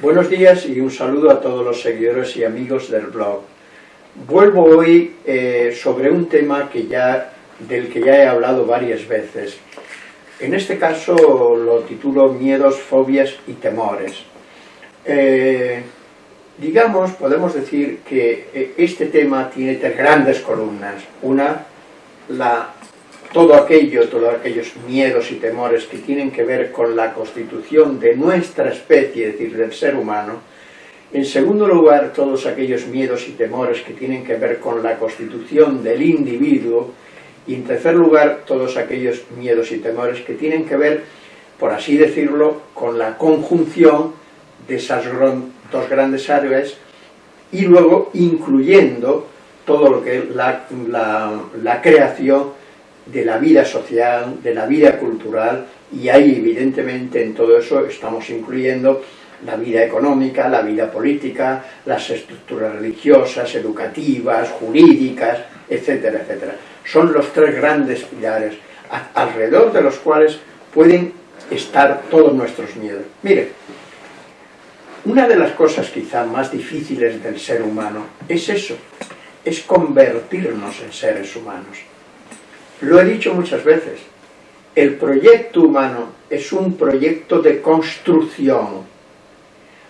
Buenos días y un saludo a todos los seguidores y amigos del blog. Vuelvo hoy eh, sobre un tema que ya, del que ya he hablado varias veces. En este caso lo titulo Miedos, fobias y temores. Eh, digamos, podemos decir que eh, este tema tiene tres grandes columnas. Una, la todo aquello, todos aquellos miedos y temores que tienen que ver con la constitución de nuestra especie, es decir, del ser humano. En segundo lugar, todos aquellos miedos y temores que tienen que ver con la constitución del individuo. Y en tercer lugar, todos aquellos miedos y temores que tienen que ver, por así decirlo, con la conjunción de esas dos grandes áreas y luego incluyendo todo lo que es la, la creación de la vida social, de la vida cultural, y ahí evidentemente en todo eso estamos incluyendo la vida económica, la vida política, las estructuras religiosas, educativas, jurídicas, etcétera, etcétera. Son los tres grandes pilares alrededor de los cuales pueden estar todos nuestros miedos. Mire, una de las cosas quizá más difíciles del ser humano es eso, es convertirnos en seres humanos. Lo he dicho muchas veces, el proyecto humano es un proyecto de construcción.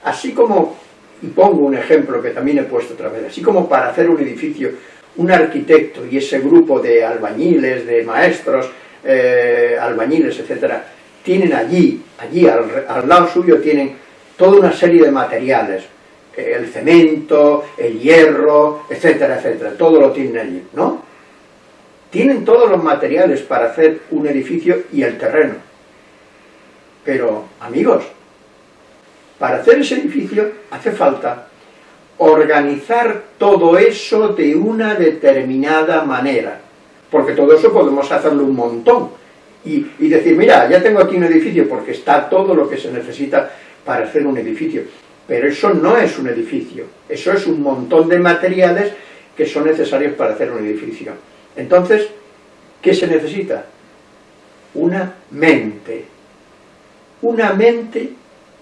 Así como, y pongo un ejemplo que también he puesto otra vez, así como para hacer un edificio, un arquitecto y ese grupo de albañiles, de maestros, eh, albañiles, etcétera, tienen allí, allí al, al lado suyo tienen toda una serie de materiales, el cemento, el hierro, etcétera, etcétera, todo lo tienen allí, ¿no? Tienen todos los materiales para hacer un edificio y el terreno. Pero, amigos, para hacer ese edificio hace falta organizar todo eso de una determinada manera. Porque todo eso podemos hacerlo un montón. Y, decir, mira, ya tengo aquí un edificio porque está todo lo que se necesita para hacer un edificio. Pero eso no es un edificio, eso es un montón de materiales que son necesarios para hacer un edificio. Entonces, ¿qué se necesita? Una mente. Una mente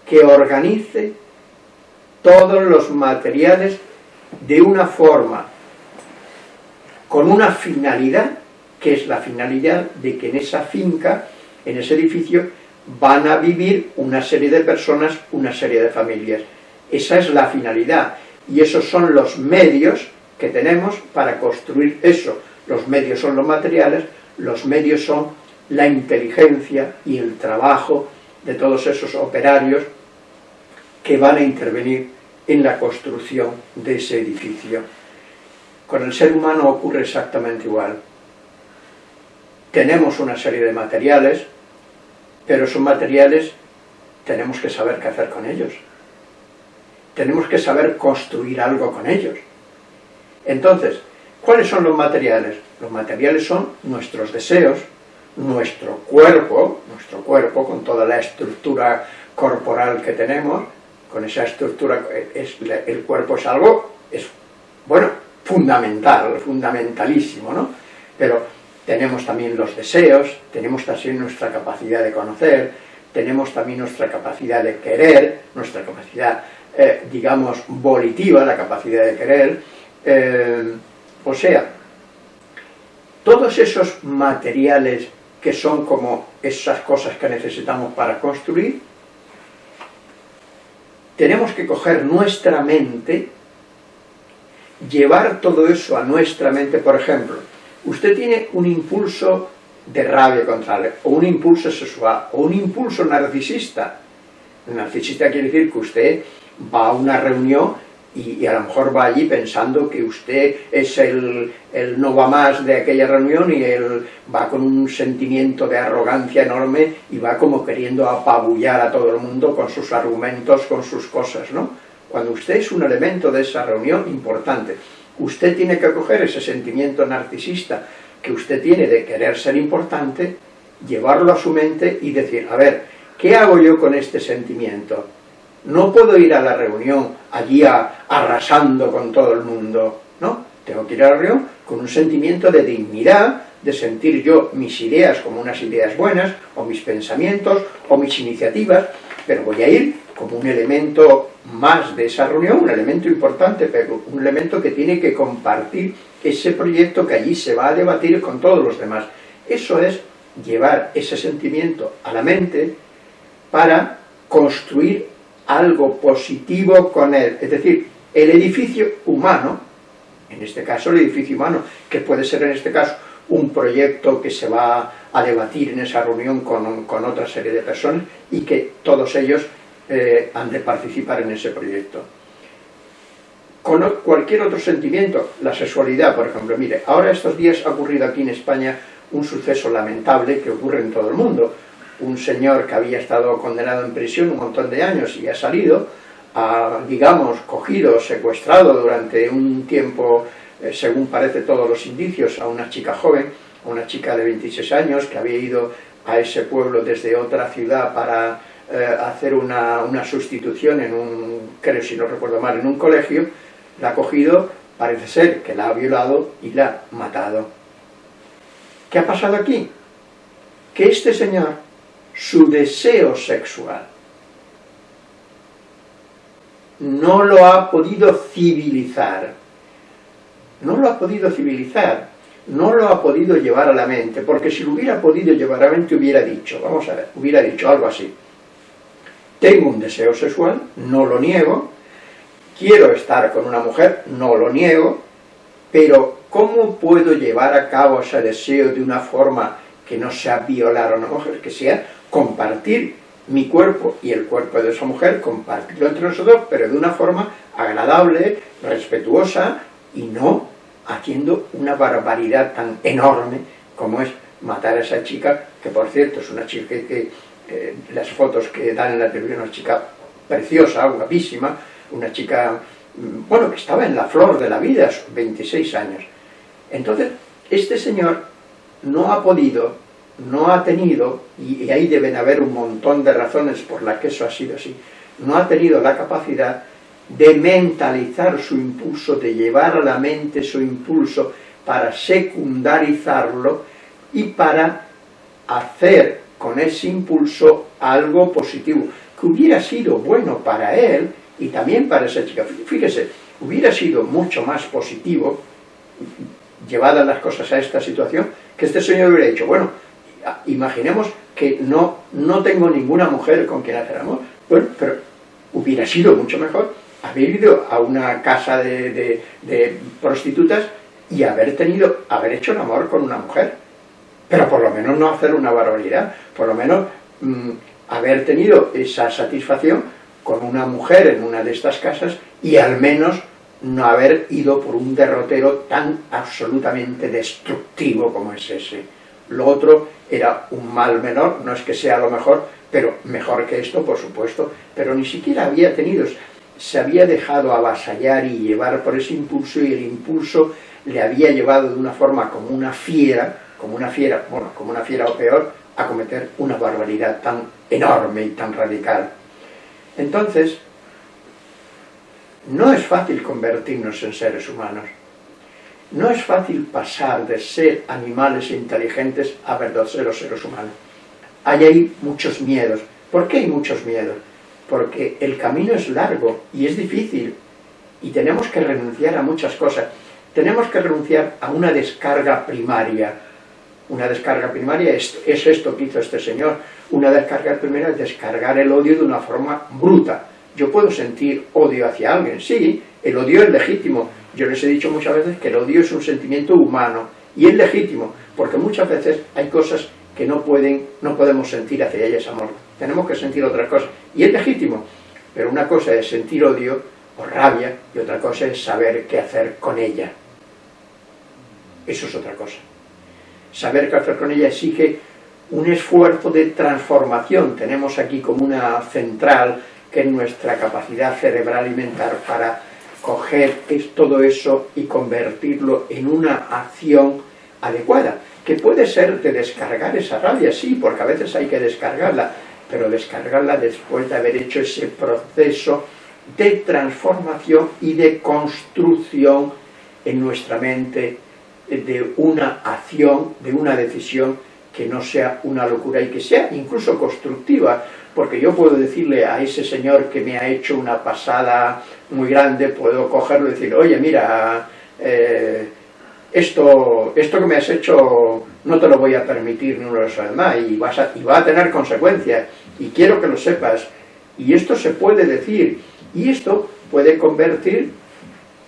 que organice todos los materiales de una forma, con una finalidad, que es la finalidad de que en esa finca, en ese edificio, van a vivir una serie de personas, una serie de familias. Esa es la finalidad, y esos son los medios que tenemos para construir eso, los medios son los materiales, los medios son la inteligencia y el trabajo de todos esos operarios que van a intervenir en la construcción de ese edificio. Con el ser humano ocurre exactamente igual. Tenemos una serie de materiales, pero esos materiales tenemos que saber qué hacer con ellos. Tenemos que saber construir algo con ellos. Entonces, ¿Cuáles son los materiales? Los materiales son nuestros deseos, nuestro cuerpo, nuestro cuerpo con toda la estructura corporal que tenemos, con esa estructura, es, el cuerpo es algo, es, bueno, fundamental, fundamentalísimo, ¿no? Pero tenemos también los deseos, tenemos también nuestra capacidad de conocer, tenemos también nuestra capacidad de querer, nuestra capacidad, eh, digamos, volitiva, la capacidad de querer, eh, o sea, todos esos materiales que son como esas cosas que necesitamos para construir, tenemos que coger nuestra mente, llevar todo eso a nuestra mente, por ejemplo, usted tiene un impulso de rabia contra él, o un impulso sexual, o un impulso narcisista. Narcisista quiere decir que usted va a una reunión y, a lo mejor va allí pensando que usted es el, el, no va más de aquella reunión y él va con un sentimiento de arrogancia enorme y va como queriendo apabullar a todo el mundo con sus argumentos, con sus cosas, ¿no? Cuando usted es un elemento de esa reunión importante, usted tiene que coger ese sentimiento narcisista que usted tiene de querer ser importante, llevarlo a su mente y decir, a ver, ¿qué hago yo con este sentimiento? No puedo ir a la reunión allí arrasando con todo el mundo, ¿no? Tengo que ir a la reunión con un sentimiento de dignidad, de sentir yo mis ideas como unas ideas buenas, o mis pensamientos, o mis iniciativas, pero voy a ir como un elemento más de esa reunión, un elemento importante, pero un elemento que tiene que compartir ese proyecto que allí se va a debatir con todos los demás. Eso es llevar ese sentimiento a la mente para construir algo positivo con él. Es decir, el edificio humano, en este caso el edificio humano, que puede ser en este caso un proyecto que se va a debatir en esa reunión con, con otra serie de personas y que todos ellos eh, han de participar en ese proyecto. Con cualquier otro sentimiento, la sexualidad, por ejemplo, mire, ahora estos días ha ocurrido aquí en España un suceso lamentable que ocurre en todo el mundo. Un señor que había estado condenado en prisión un montón de años y ha salido, ha, digamos, cogido, secuestrado durante un tiempo, eh, según parece todos los indicios, a una chica joven, a una chica de 26 años que había ido a ese pueblo desde otra ciudad para eh, hacer una, una, sustitución en un, creo si no recuerdo mal, en un colegio, la ha cogido, parece ser que la ha violado y la ha matado. ¿Qué ha pasado aquí? Que este señor, su deseo sexual, no lo ha podido civilizar, no lo ha podido civilizar, no lo ha podido llevar a la mente, porque si lo hubiera podido llevar a la mente hubiera dicho, vamos a ver, hubiera dicho algo así, tengo un deseo sexual, no lo niego, quiero estar con una mujer, no lo niego, pero ¿cómo puedo llevar a cabo ese deseo de una forma que no sea violar a una mujer, que sea compartir mi cuerpo y el cuerpo de esa mujer, compartirlo entre nosotros, pero de una forma agradable, respetuosa y no haciendo una barbaridad tan enorme como es matar a esa chica, que por cierto es una chica que eh, las fotos que dan en la televisión, una chica preciosa, guapísima, una chica, mm, bueno, que estaba en la flor de la vida, 26 años. Entonces, este señor no ha podido, no ha tenido, y ahí deben haber un montón de razones por las que eso ha sido así, no ha tenido la capacidad de mentalizar su impulso, de llevar a la mente su impulso para secundarizarlo y para hacer con ese impulso algo positivo, que hubiera sido bueno para él y también para esa chica. Fíjese, hubiera sido mucho más positivo, llevadas las cosas a esta situación, que este señor hubiera dicho, bueno, imaginemos que no, no tengo ninguna mujer con quien hacer amor, bueno, pero hubiera sido mucho mejor haber ido a una casa de, de prostitutas y haber tenido, haber hecho el amor con una mujer. Pero por lo menos no hacer una barbaridad, por lo menos mm, haber tenido esa satisfacción con una mujer en una de estas casas y al menos no haber ido por un derrotero tan absolutamente destructivo como es ese. Lo otro era un mal menor, no es que sea lo mejor, pero mejor que esto, por supuesto, pero ni siquiera había tenido, se había dejado avasallar y llevar por ese impulso y el impulso le había llevado de una forma como una fiera, como una fiera, bueno, como una fiera o peor, a cometer una barbaridad tan enorme y tan radical. Entonces, no es fácil convertirnos en seres humanos. No es fácil pasar de ser animales inteligentes a verdaderos seres humanos. Hay ahí muchos miedos. ¿Por qué hay muchos miedos? Porque el camino es largo y es difícil y tenemos que renunciar a muchas cosas. Tenemos que renunciar a una descarga primaria, una descarga primaria es, esto que hizo este señor. Una descarga primaria es descargar el odio de una forma bruta. Yo puedo sentir odio hacia alguien, sí, el odio es legítimo. Yo les he dicho muchas veces que el odio es un sentimiento humano y es legítimo, porque muchas veces hay cosas que no, pueden, no podemos sentir hacia ellas amor. Tenemos que sentir otras cosas y es legítimo, pero una cosa es sentir odio o rabia y otra cosa es saber qué hacer con ella. Eso es otra cosa saber qué hacer con ella exige un esfuerzo de transformación. Tenemos aquí como una central que es nuestra capacidad cerebral alimentar para coger todo eso y convertirlo en una acción adecuada, que puede ser de descargar esa rabia, sí, porque a veces hay que descargarla, pero descargarla después de haber hecho ese proceso de transformación y de construcción en nuestra mente de una acción, de una decisión que no sea una locura y que sea incluso constructiva. Porque yo puedo decirle a ese señor que me ha hecho una pasada muy grande, puedo cogerlo y decir, oye, mira, eh, esto, esto que me has hecho no te lo voy a permitir ni una vez más y, y va a tener consecuencias y quiero que lo sepas y esto se puede decir y esto puede convertir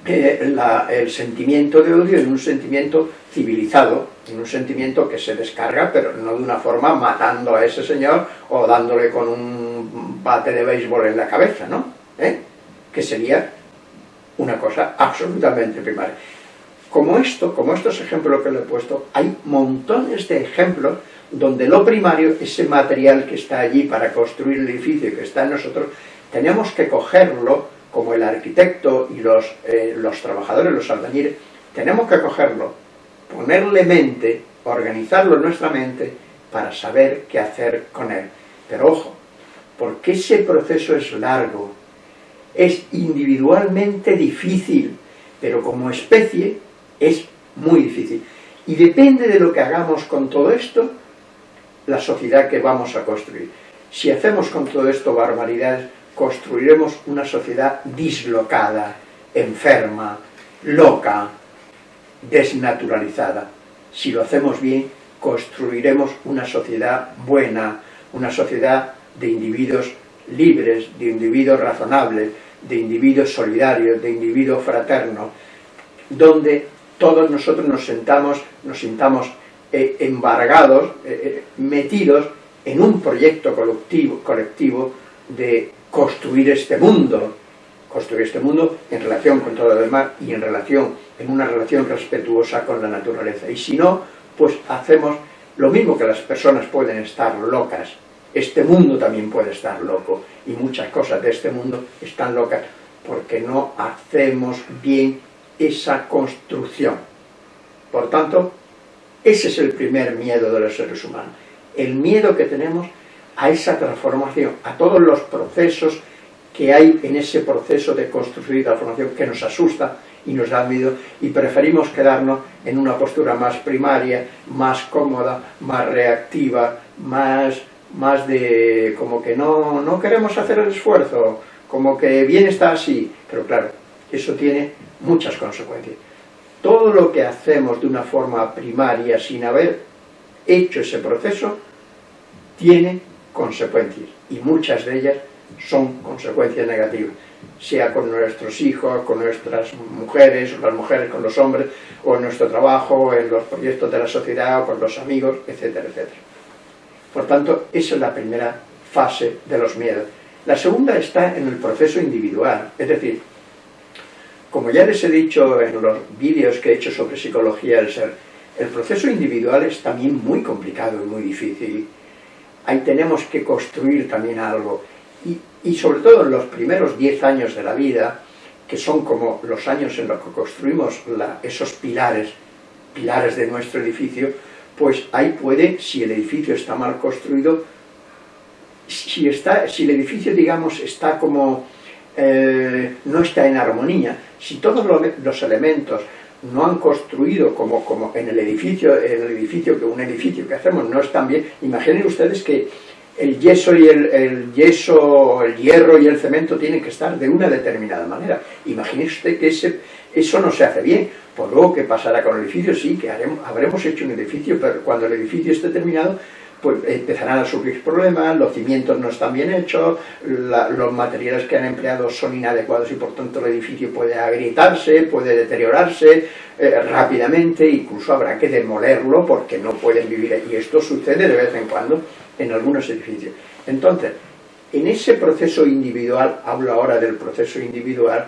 eh, el sentimiento de odio en un sentimiento civilizado, un sentimiento que se descarga, pero no de una forma matando a ese señor o dándole con un bate de béisbol en la cabeza, ¿no? ¿Eh? Que sería una cosa absolutamente primaria. Como esto, como estos ejemplos que le he puesto, hay montones de ejemplos donde lo primario, ese material que está allí para construir el edificio que está en nosotros, tenemos que cogerlo como el arquitecto y los, eh, los trabajadores, los albañiles, tenemos que cogerlo, ponerle mente, organizarlo en nuestra mente para saber qué hacer con él. Pero ojo, porque ese proceso es largo, es individualmente difícil, pero como especie es muy difícil. Y depende de lo que hagamos con todo esto, la sociedad que vamos a construir. Si hacemos con todo esto barbaridades, construiremos una sociedad dislocada, enferma, loca, desnaturalizada. Si lo hacemos bien, construiremos una sociedad buena, una sociedad de individuos libres, de individuos razonables, de individuos solidarios, de individuos fraternos, donde todos nosotros nos sentamos, nos sintamos eh, embargados, eh, eh, metidos en un proyecto colectivo, colectivo de construir este mundo, construir este mundo en relación con todo lo demás y en relación, en una relación respetuosa con la naturaleza. Y si no, pues hacemos lo mismo que las personas pueden estar locas, este mundo también puede estar loco, y muchas cosas de este mundo están locas porque no hacemos bien esa construcción. Por tanto, ese es el primer miedo de los seres humanos, el miedo que tenemos a esa transformación, a todos los procesos que hay en ese proceso de construir transformación que nos asusta y nos da miedo y preferimos quedarnos en una postura más primaria, más cómoda, más reactiva, más, más de como que no, no queremos hacer el esfuerzo, como que bien está así, pero claro, eso tiene muchas consecuencias. Todo lo que hacemos de una forma primaria sin haber hecho ese proceso tiene consecuencias, y muchas de ellas son consecuencias negativas, sea con nuestros hijos, con nuestras mujeres, o las mujeres con los hombres, o en nuestro trabajo, en los proyectos de la sociedad, o con los amigos, etcétera, etcétera. Por tanto, esa es la primera fase de los miedos. La segunda está en el proceso individual, es decir, como ya les he dicho en los vídeos que he hecho sobre psicología del ser, el proceso individual es también muy complicado y muy difícil ahí tenemos que construir también algo. Y, sobre todo en los primeros 10 años de la vida, que son como los años en los que construimos esos pilares, pilares de nuestro edificio, pues ahí puede, si el edificio está mal construido, si, está, si el edificio, digamos, está como, eh, no está en armonía, si todos los elementos no han construido como, como en el edificio, el edificio que un edificio que hacemos no están bien. Imaginen ustedes que el yeso y el, yeso, el hierro y el cemento tienen que estar de una determinada manera. Imagine usted que ese, eso no se hace bien. Por luego, ¿qué pasará con el edificio? Sí, que haremos, habremos hecho un edificio, pero cuando el edificio esté terminado, pues empezarán a surgir problemas, los cimientos no están bien hechos, los materiales que han empleado son inadecuados y por tanto el edificio puede agrietarse, puede deteriorarse eh, rápidamente, incluso habrá que demolerlo porque no pueden vivir allí. Esto sucede de vez en cuando en algunos edificios. Entonces, en ese proceso individual, hablo ahora del proceso individual,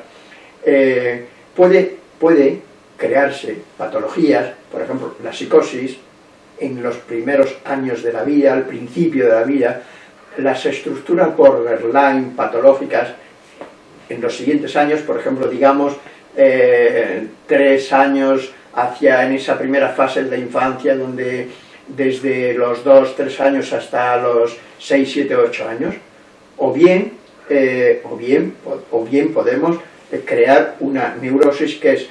eh, puede, puede crearse patologías, por ejemplo, la psicosis, en los primeros años de la vida, al principio de la vida, las estructuras borderline patológicas en los siguientes años, por ejemplo, digamos, eh, tres años hacia en esa primera fase de la infancia, donde desde los dos, tres años hasta los seis, siete, ocho años, o bien, eh, o bien, o, bien podemos eh, crear una neurosis que es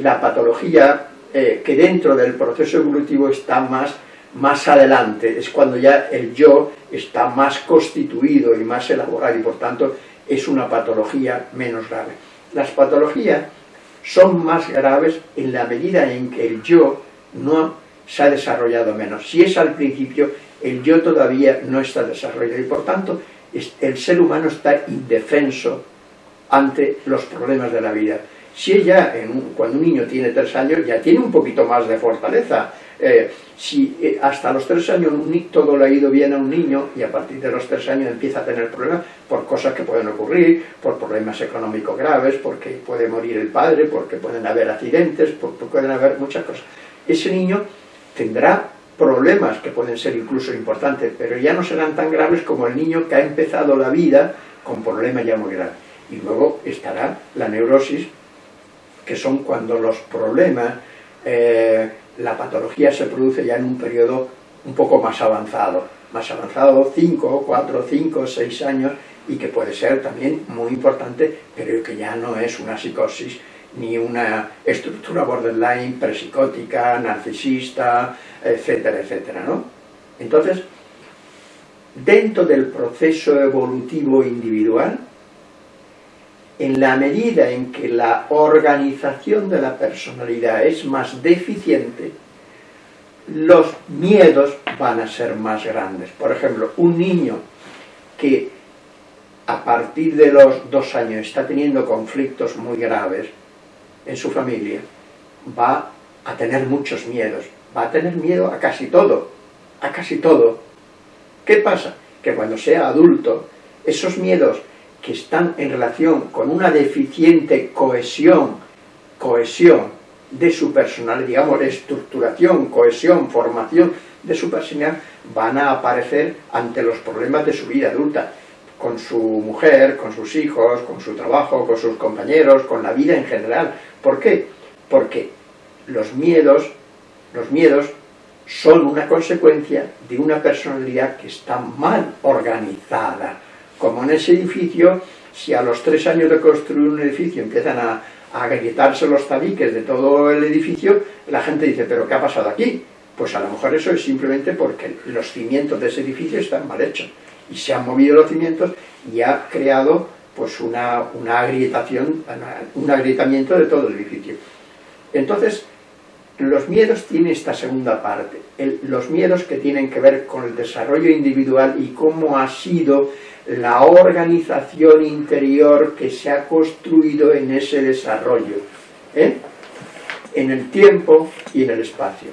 la patología eh, que dentro del proceso evolutivo está más más adelante, es cuando ya el yo está más constituido y más elaborado y por tanto es una patología menos grave. Las patologías son más graves en la medida en que el yo no se ha desarrollado menos. Si es al principio, el yo todavía no está desarrollado y por tanto el ser humano está indefenso ante los problemas de la vida. Si ella, cuando un niño tiene tres años, ya tiene un poquito más de fortaleza. Eh, si eh, hasta los tres años todo le ha ido bien a un niño y a partir de los tres años empieza a tener problemas por cosas que pueden ocurrir, por problemas económicos graves, porque puede morir el padre, porque pueden haber accidentes, porque pueden haber muchas cosas. Ese niño tendrá problemas que pueden ser incluso importantes, pero ya no serán tan graves como el niño que ha empezado la vida con problemas ya muy graves. Y luego estará la neurosis, que son cuando los problemas, eh, la patología se produce ya en un periodo un poco más avanzado, más avanzado, 5, 4, 5, 6 años, y que puede ser también muy importante, pero que ya no es una psicosis ni una estructura borderline, presicótica, narcisista, etcétera, etcétera, ¿no? Entonces, dentro del proceso evolutivo individual, en la medida en que la organización de la personalidad es más deficiente, los miedos van a ser más grandes. Por ejemplo, un niño que a partir de los dos años está teniendo conflictos muy graves, en su familia, va a tener muchos miedos, va a tener miedo a casi todo, a casi todo. ¿Qué pasa? Que cuando sea adulto, esos miedos que están en relación con una deficiente cohesión, cohesión de su personalidad, digamos, estructuración, cohesión, formación de su personalidad, van a aparecer ante los problemas de su vida adulta con su mujer, con sus hijos, con su trabajo, con sus compañeros, con la vida en general. ¿Por qué? Porque los miedos, los miedos son una consecuencia de una personalidad que está mal organizada. Como en ese edificio, si a los tres años de construir un edificio empiezan a, a agrietarse los tabiques de todo el edificio, la gente dice, ¿pero qué ha pasado aquí? Pues a lo mejor eso es simplemente porque los cimientos de ese edificio están mal hechos y se han movido los cimientos y ha creado pues una, una agrietación, un agrietamiento de todo el edificio. Entonces, los miedos tienen esta segunda parte, los miedos que tienen que ver con el desarrollo individual y cómo ha sido la organización interior que se ha construido en ese desarrollo, ¿eh? en el tiempo y en el espacio.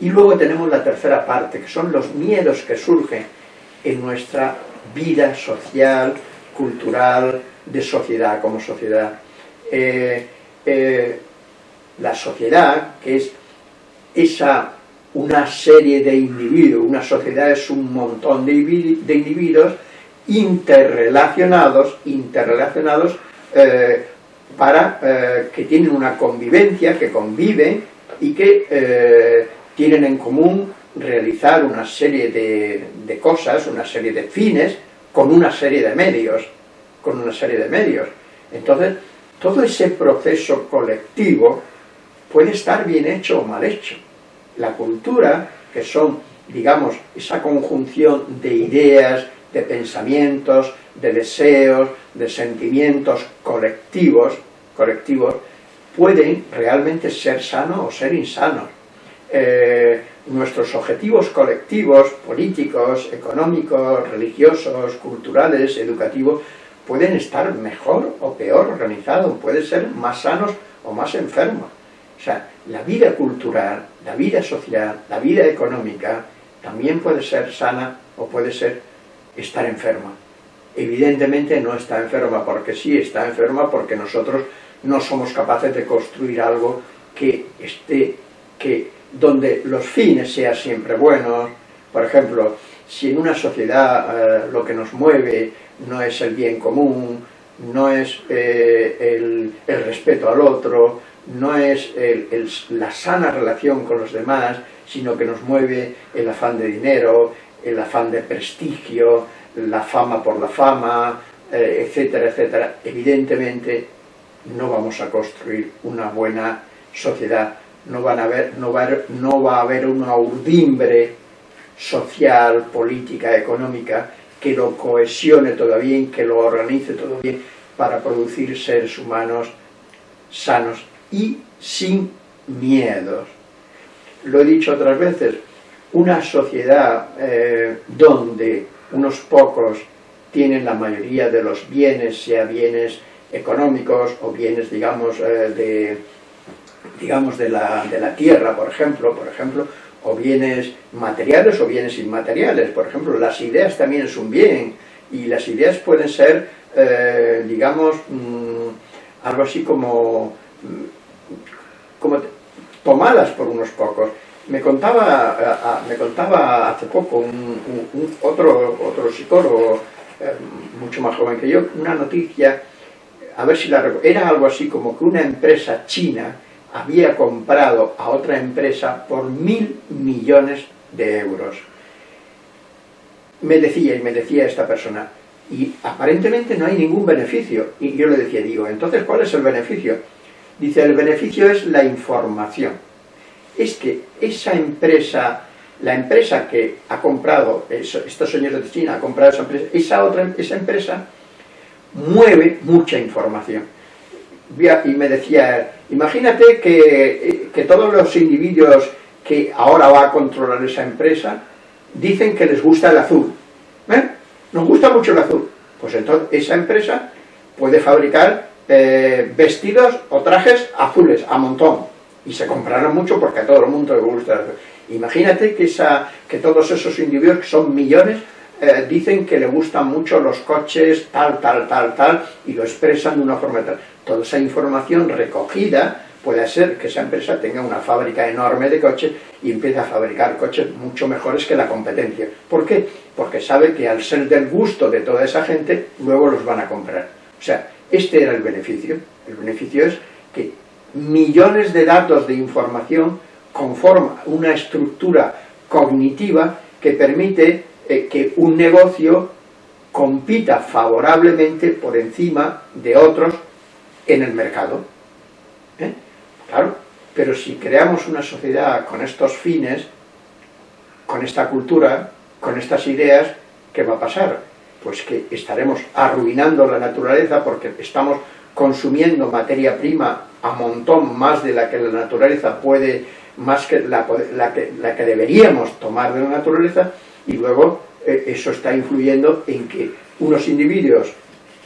Y luego tenemos la tercera parte, que son los miedos que surgen en nuestra vida social, cultural, de sociedad como sociedad. Eh, eh, la sociedad, que es esa una serie de individuos, una sociedad es un montón de, individuos interrelacionados, interrelacionados eh, para que tienen una convivencia, que conviven y que tienen en común realizar una serie de, cosas, una serie de fines, con una serie de medios, con una serie de medios. Entonces, todo ese proceso colectivo puede estar bien hecho o mal hecho. La cultura, que son, digamos, esa conjunción de ideas, de pensamientos, de deseos, de sentimientos colectivos, colectivos pueden realmente ser sanos o ser insanos. Eh, nuestros objetivos colectivos, políticos, económicos, religiosos, culturales, educativos, pueden estar mejor o peor organizados, pueden ser más sanos o más enfermos. O sea, la vida cultural, la vida social, la vida económica, también puede ser sana o puede ser estar enferma. Evidentemente no está enferma porque sí, está enferma porque nosotros no somos capaces de construir algo que esté, que donde los fines sean siempre buenos, por ejemplo, si en una sociedad eh, lo que nos mueve no es el bien común, no es eh, el, respeto al otro, no es la sana relación con los demás, sino que nos mueve el afán de dinero, el afán de prestigio, la fama por la fama, eh, etcétera, etcétera. Evidentemente no vamos a construir una buena sociedad no, van a haber, no, va, no va a haber una urdimbre social, política, económica, que lo cohesione todavía y que lo organice todo bien para producir seres humanos sanos y sin miedos. Lo he dicho otras veces, una sociedad eh, donde unos pocos tienen la mayoría de los bienes, sea bienes económicos o bienes, digamos, eh, de, digamos de, la, de la tierra, por ejemplo, por ejemplo, o bienes materiales o bienes inmateriales. Por ejemplo, las ideas también es un bien, y las ideas pueden ser, eh, digamos, mm, algo así como, mm, como tomadas por unos pocos. Me contaba, me contaba hace poco un, otro, otro psicólogo, eh, mucho más joven que yo, una noticia, a ver si la era algo así como que una empresa china había comprado a otra empresa por mil millones de euros. Me decía, y me decía esta persona, y aparentemente no hay ningún beneficio. Y yo le decía, digo, entonces, ¿cuál es el beneficio? Dice, el beneficio es la información. Es que esa empresa, la empresa que ha comprado, estos señores de China ha comprado esa empresa, esa, otra, esa empresa mueve mucha información. Y me decía, imagínate que, que todos los individuos que ahora va a controlar esa empresa dicen que les gusta el azul. ¿Eh? Nos gusta mucho el azul. Pues entonces esa empresa puede fabricar eh, vestidos o trajes azules a montón. Y se comprarán mucho porque a todo el mundo le gusta el azul. Imagínate que, esa, que todos esos individuos, que son millones, eh, dicen que le gustan mucho los coches tal, tal, tal, tal, y lo expresan de una forma tal. Toda esa información recogida puede ser que esa empresa tenga una fábrica enorme de coches y empiece a fabricar coches mucho mejores que la competencia. ¿Por qué? Porque sabe que al ser del gusto de toda esa gente, luego los van a comprar. O sea, este era el beneficio. El beneficio es que millones de datos de información conforman una estructura cognitiva que permite eh, que un negocio compita favorablemente por encima de otros en el mercado. ¿Eh? Claro, pero si creamos una sociedad con estos fines, con esta cultura, con estas ideas, ¿qué va a pasar? Pues que estaremos arruinando la naturaleza porque estamos consumiendo materia prima a montón más de la que la naturaleza puede, más que la, la, que, la que deberíamos tomar de la naturaleza, y luego eh, eso está influyendo en que unos individuos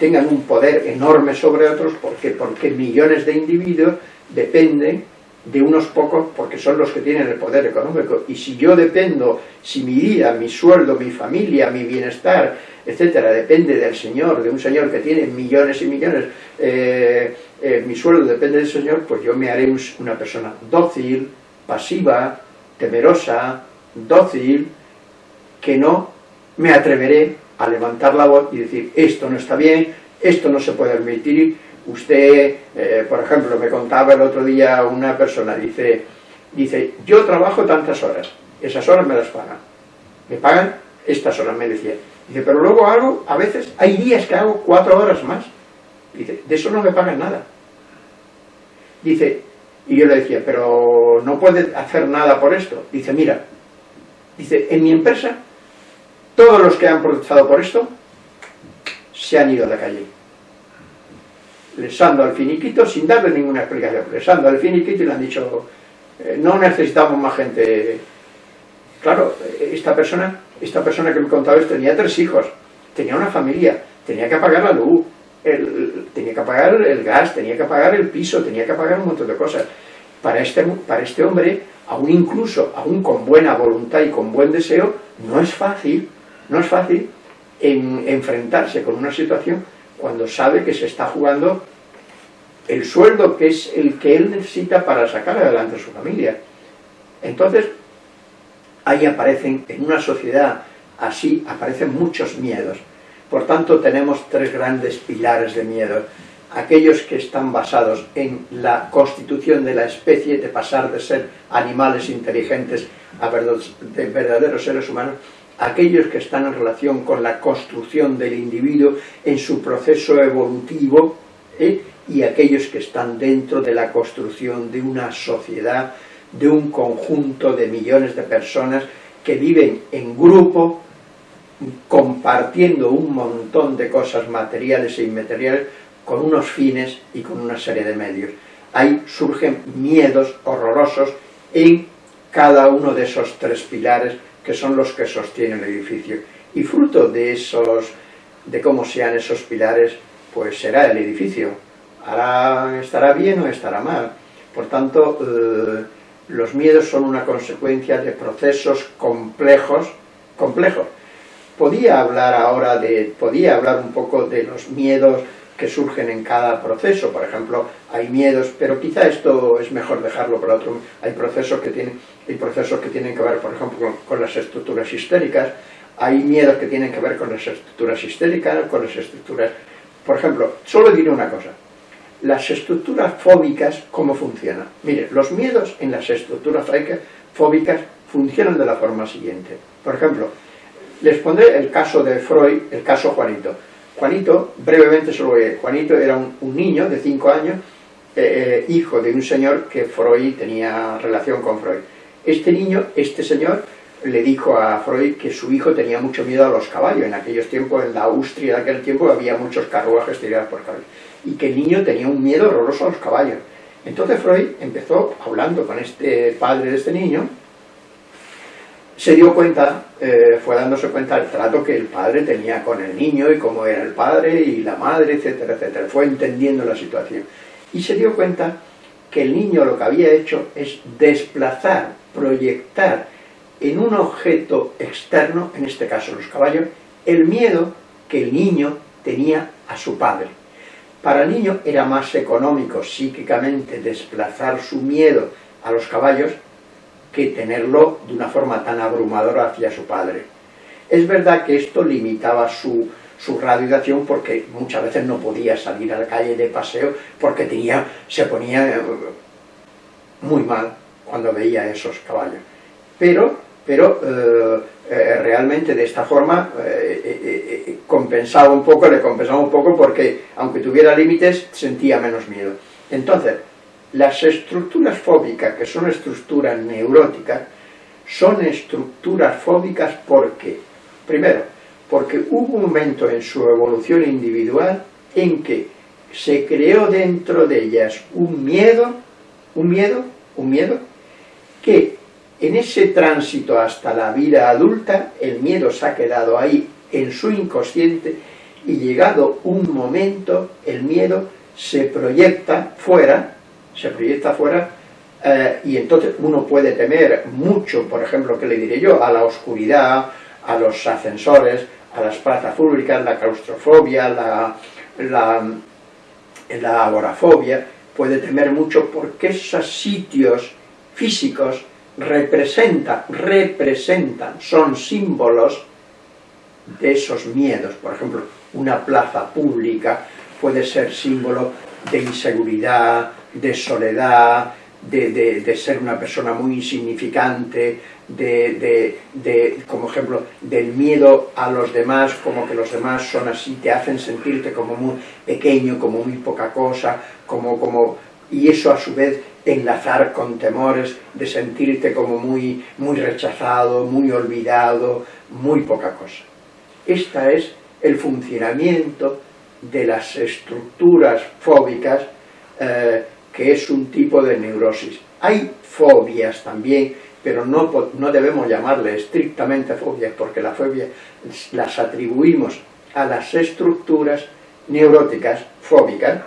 tengan un poder enorme sobre otros, ¿por qué? Porque millones de individuos dependen de unos pocos porque son los que tienen el poder económico. Y si yo dependo, si mi vida, mi sueldo, mi familia, mi bienestar, etcétera, depende del Señor, de un Señor que tiene millones y millones, eh, eh, mi sueldo depende del Señor, pues yo me haré una persona dócil, pasiva, temerosa, dócil, que no me atreveré a levantar la voz y decir, esto no está bien, esto no se puede permitir. Usted, eh, por ejemplo, me contaba el otro día una persona, dice, dice, yo trabajo tantas horas, esas horas me las pagan. Me pagan estas horas, me decía. Dice, pero luego hago, a veces, hay días que hago cuatro horas más. Dice, de eso no me pagan nada. Dice, y yo le decía, pero no puede hacer nada por esto. Dice, mira, dice, en mi empresa todos los que han protestado por esto se han ido a la calle. Les han dado finiquito sin darle ninguna explicación. Les han dado el finiquito y le han dicho, eh, no necesitamos más gente. Claro, esta persona, esta persona que me contaba esto tenía tres hijos, tenía una familia, tenía que pagar la luz, tenía que pagar el gas, tenía que pagar el piso, tenía que pagar un montón de cosas. Para este, para este hombre, aún incluso, aún con buena voluntad y con buen deseo, no es fácil no es fácil enfrentarse con una situación cuando sabe que se está jugando el sueldo que es el que él necesita para sacar adelante a su familia. Entonces, ahí aparecen, en una sociedad así, aparecen muchos miedos. Por tanto, tenemos tres grandes pilares de miedo. Aquellos que están basados en la constitución de la especie, de pasar de ser animales inteligentes a verdaderos seres humanos, aquellos que están en relación con la construcción del individuo en su proceso evolutivo, ¿eh? y aquellos que están dentro de la construcción de una sociedad, de un conjunto de millones de personas que viven en grupo, compartiendo un montón de cosas materiales e inmateriales con unos fines y con una serie de medios. Ahí surgen miedos horrorosos en cada uno de esos tres pilares que son los que sostienen el edificio. Y fruto de esos, de cómo sean esos pilares, pues será el edificio. estará bien o estará mal. Por tanto, eh, los miedos son una consecuencia de procesos complejos, complejos. Podía hablar ahora de, podía hablar un poco de los miedos que surgen en cada proceso, por ejemplo, hay miedos, pero quizá esto es mejor dejarlo para otro, hay procesos que tienen, hay procesos que tienen que ver, por ejemplo, con, las estructuras histéricas, hay miedos que tienen que ver con las estructuras histéricas, con las estructuras, por ejemplo, solo diré una cosa, las estructuras fóbicas, ¿cómo funcionan? Mire, los miedos en las estructuras fóbicas funcionan de la forma siguiente. Por ejemplo, les pondré el caso de Freud, el caso Juanito. Juanito, brevemente solo voy Juanito era un, niño de 5 años, eh, eh, hijo de un señor que Freud tenía relación con Freud. Este niño, este señor, le dijo a Freud que su hijo tenía mucho miedo a los caballos. En aquellos tiempos, en la Austria de aquel tiempo, había muchos carruajes tirados por caballos. Y que el niño tenía un miedo horroroso a los caballos. Entonces Freud empezó hablando con este padre de este niño, se dio cuenta, eh, fue dándose cuenta del trato que el padre tenía con el niño y cómo era el padre y la madre, etcétera, etcétera. Fue entendiendo la situación. Y se dio cuenta que el niño lo que había hecho es desplazar, proyectar en un objeto externo, en este caso los caballos, el miedo que el niño tenía a su padre. Para el niño era más económico psíquicamente desplazar su miedo a los caballos que tenerlo de una forma tan abrumadora hacia su padre. Es verdad que esto limitaba su, su acción porque muchas veces no podía salir a la calle de paseo porque tenía, se ponía eh, muy mal cuando veía esos caballos. Pero, pero eh, eh, realmente de esta forma compensaba un poco, le compensaba un poco porque aunque tuviera límites sentía menos miedo. Entonces, las estructuras fóbicas, que son estructuras neuróticas, son estructuras fóbicas porque, primero, porque hubo un momento en su evolución individual en que se creó dentro de ellas un miedo, un miedo, un miedo, que en ese tránsito hasta la vida adulta, el miedo se ha quedado ahí en su inconsciente y llegado un momento, el miedo se proyecta fuera se proyecta afuera eh, y entonces uno puede temer mucho, por ejemplo, ¿qué le diré yo? A la oscuridad, a los ascensores, a las plazas públicas, la claustrofobia, la, la, la agorafobia, puede temer mucho porque esos sitios físicos representan, representan, son símbolos de esos miedos. Por ejemplo, una plaza pública puede ser símbolo de inseguridad, de soledad, de, ser una persona muy insignificante, de, como ejemplo, del miedo a los demás, como que los demás son así, te hacen sentirte como muy pequeño, como muy poca cosa, como, como, y eso a su vez enlazar con temores de sentirte como muy, muy rechazado, muy olvidado, muy poca cosa. Este es el funcionamiento de las estructuras fóbicas eh, que es un tipo de neurosis. Hay fobias también, pero no, no debemos llamarle estrictamente fobias, porque la fobia las atribuimos a las estructuras neuróticas fóbicas.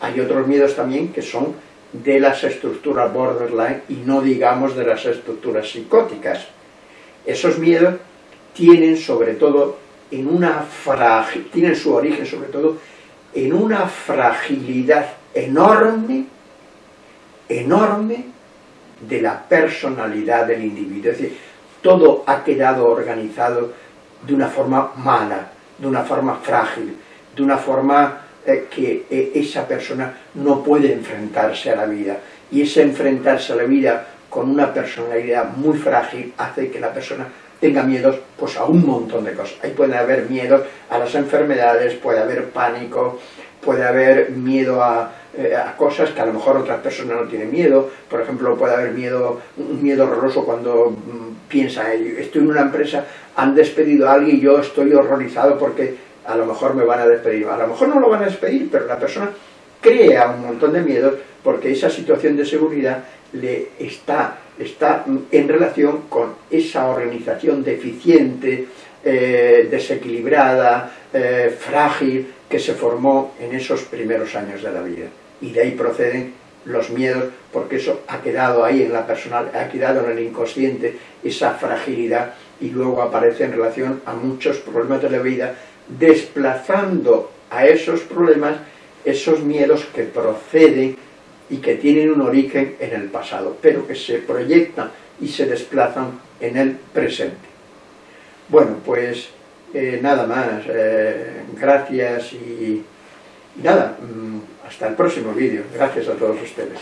Hay otros miedos también que son de las estructuras borderline y no digamos de las estructuras psicóticas. Esos miedos tienen sobre todo en una tienen su origen sobre todo en una fragilidad enorme enorme de la personalidad del individuo. Es decir, todo ha quedado organizado de una forma mala, de una forma frágil, de una forma eh, que eh, esa persona no puede enfrentarse a la vida. Y ese enfrentarse a la vida con una personalidad muy frágil hace que la persona tenga miedos pues, a un montón de cosas. Ahí puede haber miedos a las enfermedades, puede haber pánico, puede haber miedo a, eh, a, cosas que a lo mejor otras personas no tienen miedo, por ejemplo puede haber miedo, un miedo horroroso cuando mm, piensa, estoy en una empresa, han despedido a alguien y yo estoy horrorizado porque a lo mejor me van a despedir, a lo mejor no lo van a despedir, pero la persona crea un montón de miedos porque esa situación de seguridad le está, está en relación con esa organización deficiente, eh, desequilibrada, eh, frágil, que se formó en esos primeros años de la vida. Y de ahí proceden los miedos, porque eso ha quedado ahí en la persona, ha quedado en el inconsciente, esa fragilidad, y luego aparece en relación a muchos problemas de la vida, desplazando a esos problemas esos miedos que proceden y que tienen un origen en el pasado, pero que se proyectan y se desplazan en el presente. Bueno, pues eh, nada más, eh, gracias y nada, mm, hasta el próximo vídeo. Gracias a todos ustedes.